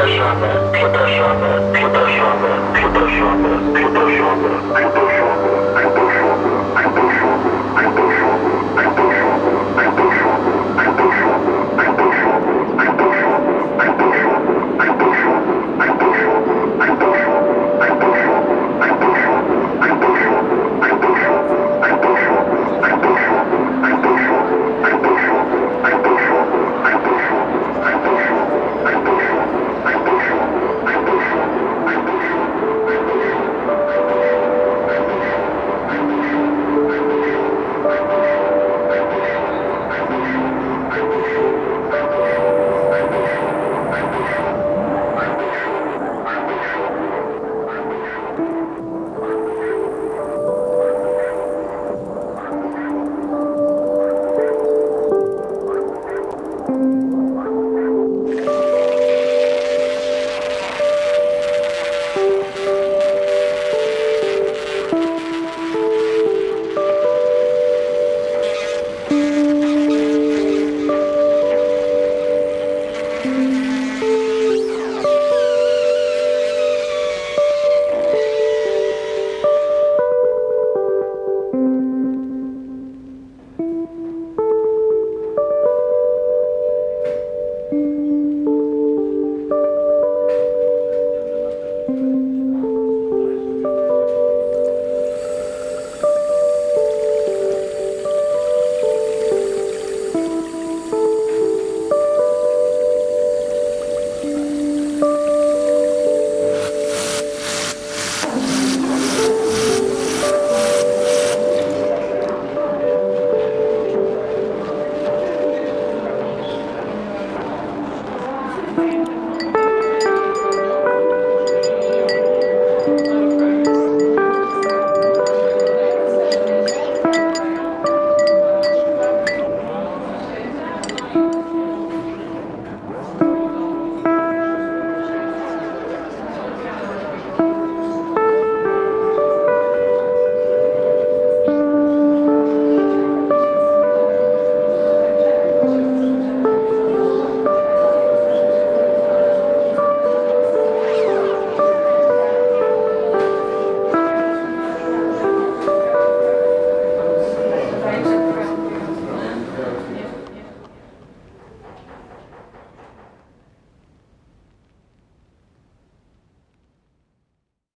Przepraszamy, przepraszamy, przepraszamy, przepraszamy, przepraszamy, przepraszamy.